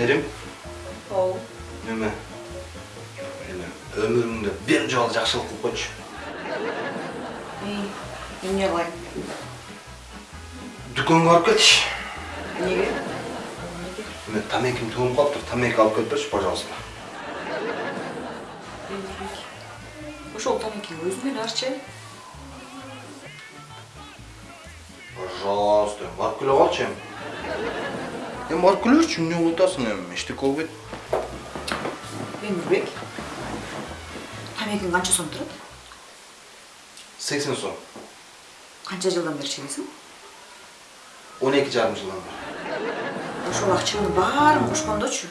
Merim, Оу. неме? Эми өмүрүңдө бир жолу жакшылык кылып койчу. Эмне кылайын? Дүкөнгө барып кетиш. Эмнеге? Эми тамеким тугуп калыптыр. Тамеки алып келип берчи, пожалуйста. Ошол тамекиң өзүңөн арчы. Пожалуйста, барып келе калчы эми. Эми барып келерчи, эмне кылып атасың эми? Эчтеке болбойт. Эмирбек. Тамекиң канча сом турат? 80 сом. Канча жылдан бери чегесиң? 12 жарым жылдан бери. Ошол акчаңдын баарын кошкондочу.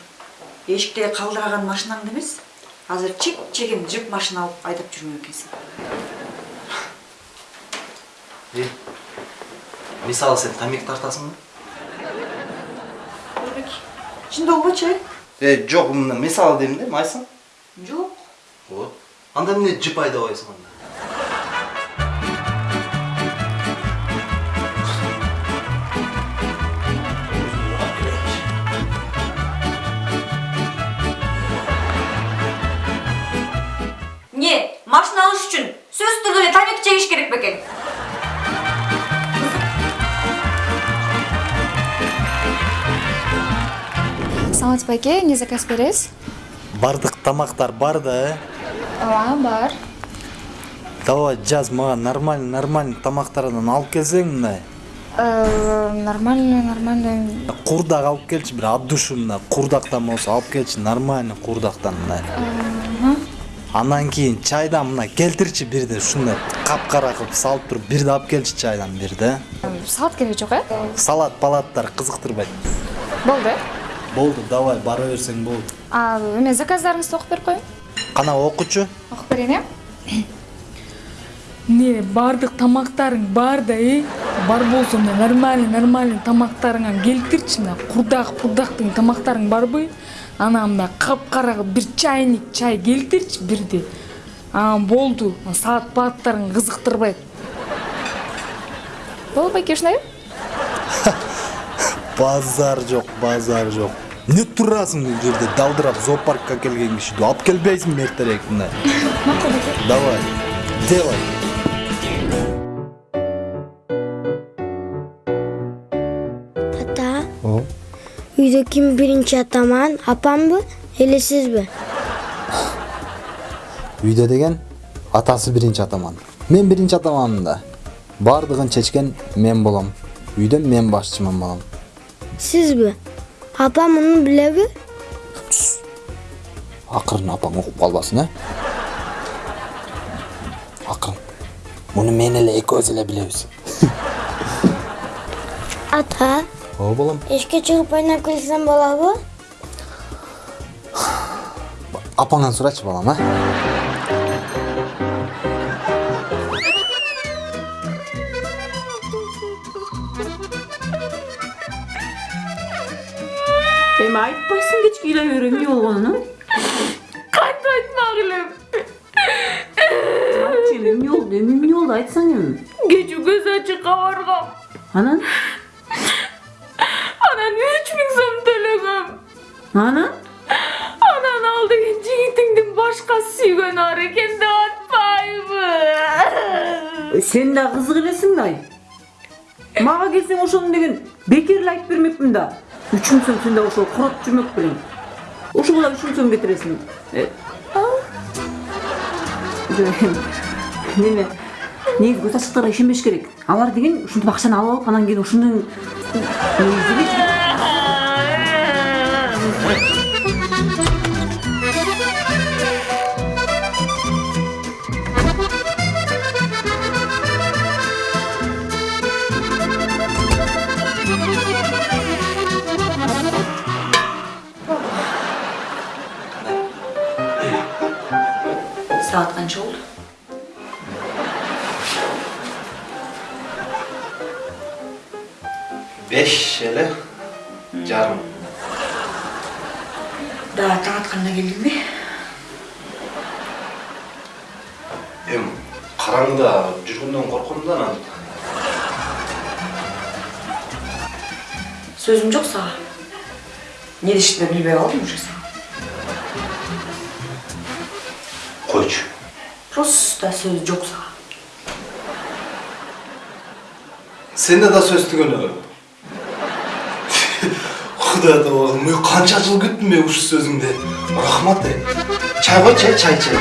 Эшикте калдыраган машинаңды эмес. Азыр чек чеген жип машина алып айдап жүрмөк экенсиң. Мисалы сен тамек тартасыңбы? Эмирбек. Чындап болбочу? Э, жок, мына мисалы дейм да, майсың? Жок. Вот. Анда эмне жип айдабайсың анда? Не, машина алыш үчүн сөзсүз түрдө эле тамеки чегиш керек бекен. Саламатсызбы байке эмне заказ бересиз бардык тамактар бар да э? Ооба бар. Давай жаз мага нормальный нормальный тамактардан алып келсең мындай. Э, нормально нормально. Курдак алып келчи бир от души мындай курдактан болсо алып келчи нормальный курдактан мындай. Анан кийин чайдан мына келтирчи бирди ушундай капкара кылып салып туруп бирди алып келчи чайдан бирди э салат кереги жок э? Салат палаттар кызыктырбайт. Болду болду давай бара берсең болду а эме заказдарыңызды окуп берип коеюн кана окучу окуп берейин э Не, бардык тамактарың бар да, э? Бар болсо мына нормальный, нормальный тамактарыңан келтирчи мына курдак, курдактын тамактарың барбы? Анан мына капкара кылып бир чайник чай келтирчи бирди. Анан болду. Саат пааттарың кызыктырбайт. болду байке ушундай базар жок базар жок эмне турасың бул жерде далдырап зоопаркка келген кишиди алып келбейсиңби эртерээк мындай макул байке давай делай. Ата, үйдө ким биринчи атаман? Апамбы, эле сизби? үйдө деген атасы биринчи атаман. Мен биринчи атаманмын да. Баардыгын чечкен мен болом үйдө мен башчымын балам Сизби? Апам муну билеби? акырын апаң угуп калбасын э акырын муну мен эле экөөбүз эле билебиз Ата, ооба балам эшикке чыгып ойноп келсем болобу? апаңан сурачы балам э эми айтпайсың кечке ыйлай берем эмне болгонун Кантип айтмак элем. айтчы эми эмне болду эми эмне болду айтсаң эми Кечээ көз ачыкка баргам. анан Анан 3000 сом төлөгөм. анан Анан ал деген жигитиңдин башка сүйгөнү бар экен деп атпайбы. сен да кызык элесиң да мага келсең ошону деген бекер эле айтып бермекмин да үч миң сом да ошол куротуп жүрмөк белең ошого үч миң сом кетиресиң неме негизи көз ачыктарга ишенбеш керек алар деген ушинтип акчаны алып алып анан кийин негизи эле Саат канча болду? Беш эле жарым. Да, таң атканда келдиңби? Эми караңгыда жүргөндөн корком да анан. Сөзүм жок сага. не дешти билбей калдым уже сага Койчу. просто сөз жок сага Сенде да сөз түгөнө. Кудай табагым, мен канча жыл күттүм мен ушу сөзүңдү. Рахмат. е. Чай койчу, э, чай чай.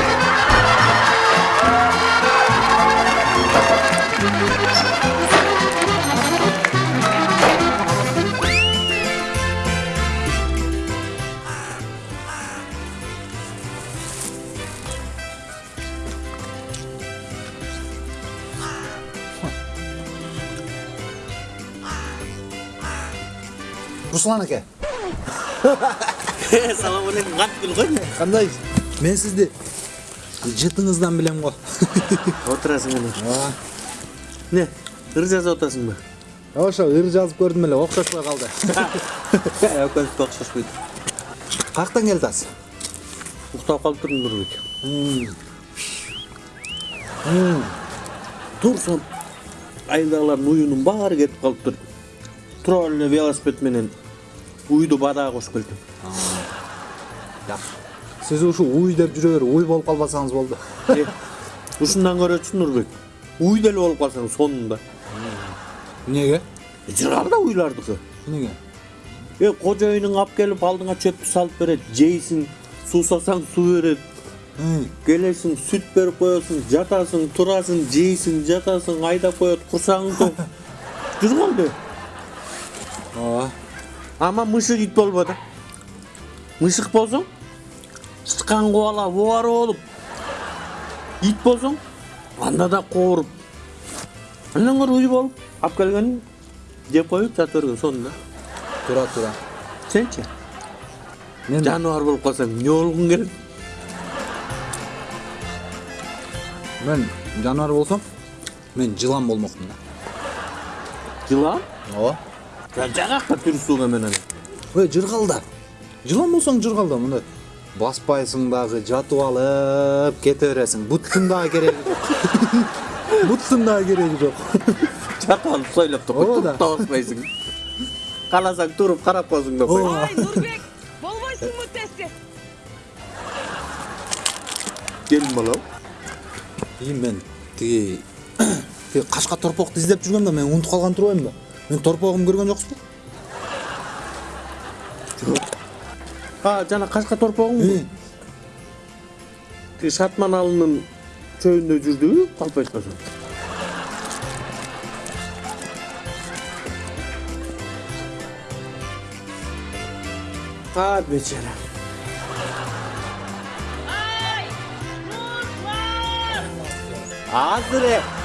Руслан аке салам алейкум кантип кой кандай мен сизди жытыңыздан билем го отурасың анан не ыр жазып атасыңбы ошо ыр жазып көрдүм эле окшошпой калды экөөбүзгө окшошпойт каяктан келип атасыз уктап калып турдум нурбек турсам айылдагылардын уюунун баары кетип калыптыр тура эле велосипед менен уйду бадаға кошуп келдим сиз ушу уй деп жүрө берип уй болуп калбасаңыз болду Э, ушундан көрөчү нурбек уй деле болуп калсаң сонунда эмнеге жыргал да уйлардыкы эмнеге е кожоюнуң алып келип алдыңа чөптү салып берет жейсиң суусасаң суу берет келесиң сүт берип коесуң жатасың турасың жейсиң жатасың айдап коет курсагың тоқ жыргал ооба ама мышык ит да мышык болсоң тышкан кубалап убары болуп ит болсоң анда да кооруп андан көрө уй болуп алып келгениң жеп жата берген сонун да туура туура сенчи мен жаныбар болуп калсаң эмне болгуң келет мен жаныбар болсом мен жылан болмокмун да. Жылан? Ооба түрсүң эмен анан ой жыргал да жылан болсоң жыргал да мындай баспайсың дагы жатып алып кете бересиң буттун дагы кереги жок буттун дагы кереги жок жатып алып сойлоп да Ооба да. баспайсың кааласаң туруп карап коесуң да кой ооба нурбек болбойсуңбу тести келин балам и мен тиги кашка торпокту издеп жүргөм да мен унутуп калган турбаймынбы мен торпогумду көргөн жоксузбу жок а жана кашка торпогуңбу э. тиги шартман алынын чөйүндө жүрдүбү калп э? айтпасам а бечараайнуа азырэ